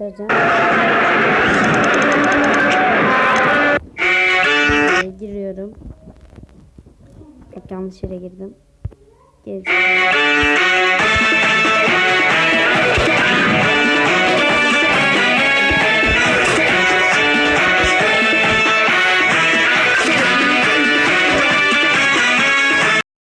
göstereceğim. Ee, giriyorum. Bak yanlış yere girdim. Geri.